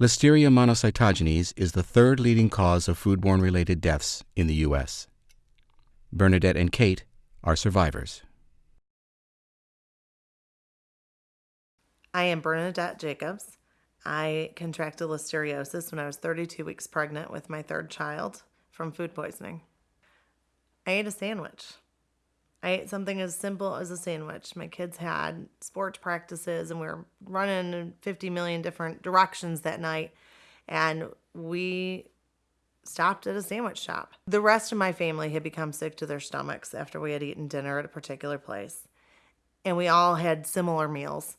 Listeria monocytogenes is the third leading cause of foodborne related deaths in the U.S. Bernadette and Kate are survivors. I am Bernadette Jacobs. I contracted listeriosis when I was 32 weeks pregnant with my third child from food poisoning. I ate a sandwich. I ate something as simple as a sandwich. My kids had sports practices and we were running in 50 million different directions that night. And we stopped at a sandwich shop. The rest of my family had become sick to their stomachs after we had eaten dinner at a particular place. And we all had similar meals.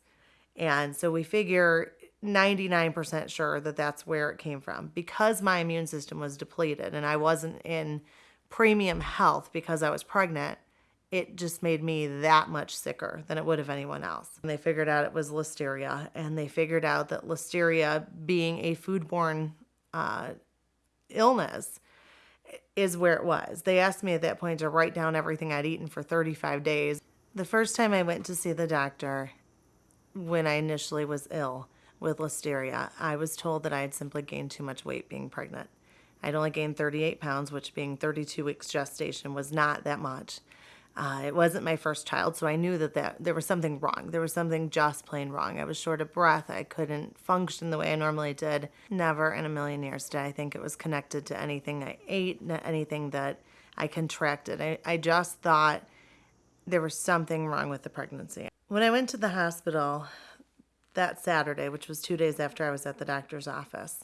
And so we figure 99% sure that that's where it came from. Because my immune system was depleted and I wasn't in premium health because I was pregnant, it just made me that much sicker than it would have anyone else. And they figured out it was listeria, and they figured out that listeria, being a foodborne uh, illness, is where it was. They asked me at that point to write down everything I'd eaten for 35 days. The first time I went to see the doctor, when I initially was ill with listeria, I was told that I had simply gained too much weight being pregnant. I'd only gained 38 pounds, which being 32 weeks gestation was not that much. Uh, it wasn't my first child, so I knew that, that there was something wrong. There was something just plain wrong. I was short of breath. I couldn't function the way I normally did. Never in a million years did I think it was connected to anything I ate, anything that I contracted. I, I just thought there was something wrong with the pregnancy. When I went to the hospital that Saturday, which was two days after I was at the doctor's office,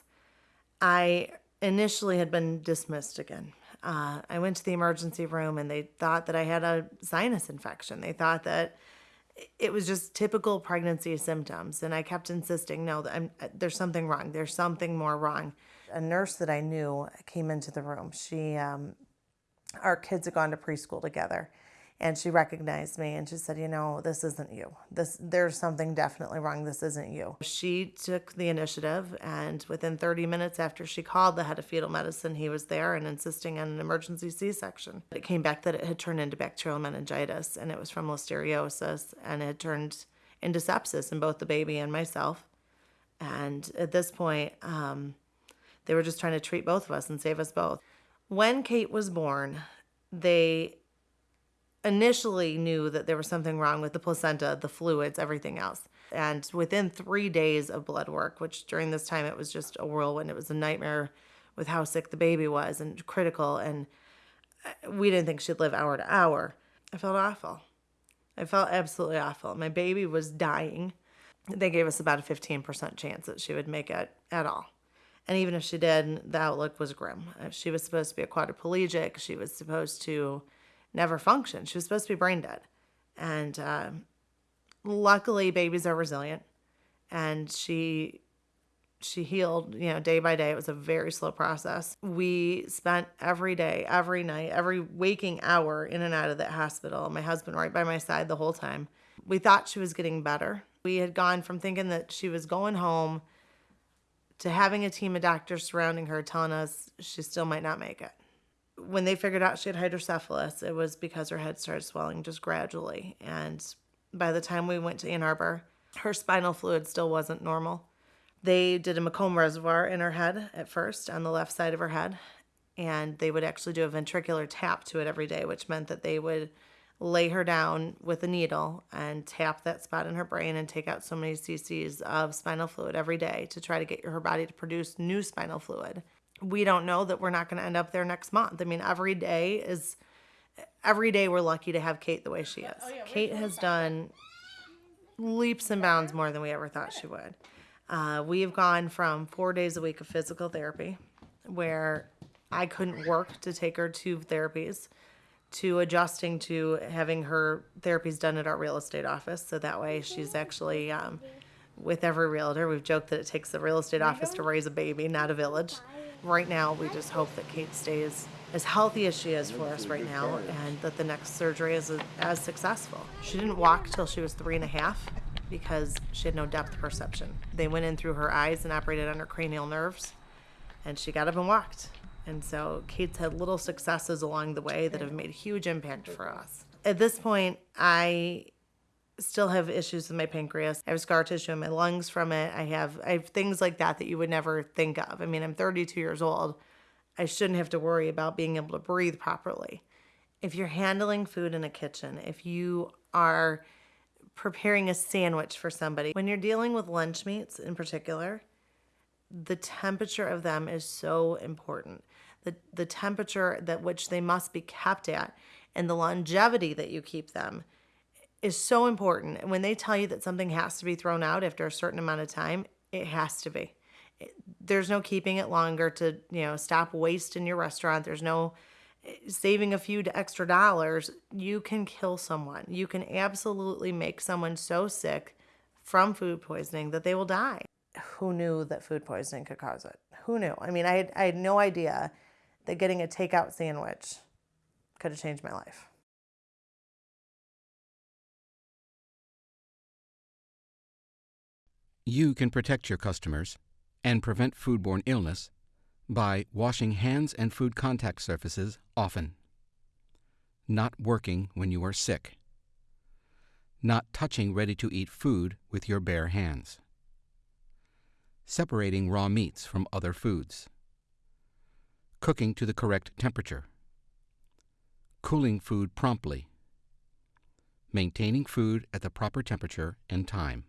I initially had been dismissed again. Uh, I went to the emergency room and they thought that I had a sinus infection. They thought that it was just typical pregnancy symptoms. And I kept insisting, no, I'm, there's something wrong. There's something more wrong. A nurse that I knew came into the room. She, um, our kids had gone to preschool together and she recognized me and she said you know this isn't you. This there's something definitely wrong. This isn't you. She took the initiative and within 30 minutes after she called the head of fetal medicine he was there and insisting on an emergency c-section. It came back that it had turned into bacterial meningitis and it was from listeriosis and it had turned into sepsis in both the baby and myself. And at this point um, they were just trying to treat both of us and save us both. When kate was born they initially knew that there was something wrong with the placenta, the fluids, everything else. And within three days of blood work, which during this time it was just a whirlwind, it was a nightmare with how sick the baby was and critical. And uh, we didn't think she'd live hour to hour. I felt awful. I felt absolutely awful. My baby was dying. They gave us about a 15% chance that she would make it at all. And even if she did, the outlook was grim. She was supposed to be a quadriplegic. She was supposed to never functioned. She was supposed to be brain dead. And uh, luckily, babies are resilient. And she she healed, you know, day by day. It was a very slow process. We spent every day, every night, every waking hour in and out of that hospital. My husband right by my side the whole time. We thought she was getting better. We had gone from thinking that she was going home to having a team of doctors surrounding her telling us she still might not make it when they figured out she had hydrocephalus, it was because her head started swelling just gradually. And by the time we went to Ann Arbor, her spinal fluid still wasn't normal. They did a Ommaya reservoir in her head at first, on the left side of her head, and they would actually do a ventricular tap to it every day, which meant that they would lay her down with a needle and tap that spot in her brain and take out so many cc's of spinal fluid every day to try to get her body to produce new spinal fluid we don't know that we're not going to end up there next month. I mean, every day is every day we're lucky to have Kate the way she is. Oh, yeah, Kate has done leaps and bounds more than we ever thought she would. Uh, we have gone from four days a week of physical therapy, where I couldn't work to take her to therapies, to adjusting to having her therapies done at our real estate office. So that way she's actually um, with every realtor. We've joked that it takes the real estate office to raise a baby, not a village right now, we just hope that Kate stays as healthy as she is for us right now and that the next surgery is as successful. She didn't walk till she was three and a half because she had no depth perception. They went in through her eyes and operated on her cranial nerves and she got up and walked. And so Kate's had little successes along the way that have made a huge impact for us. At this point, I still have issues with my pancreas. I have scar tissue in my lungs from it. I have I have things like that that you would never think of. I mean, I'm 32 years old. I shouldn't have to worry about being able to breathe properly. If you're handling food in a kitchen, if you are preparing a sandwich for somebody, when you're dealing with lunch meats in particular, the temperature of them is so important. The, the temperature that which they must be kept at and the longevity that you keep them is so important. And when they tell you that something has to be thrown out after a certain amount of time, it has to be. It, there's no keeping it longer to, you know, stop waste in your restaurant. There's no eh, saving a few extra dollars. You can kill someone. You can absolutely make someone so sick from food poisoning that they will die. Who knew that food poisoning could cause it? Who knew? I mean, I had, I had no idea that getting a takeout sandwich could have changed my life. You can protect your customers and prevent foodborne illness by washing hands and food contact surfaces often, not working when you are sick, not touching ready to eat food with your bare hands, separating raw meats from other foods, cooking to the correct temperature, cooling food promptly, maintaining food at the proper temperature and time.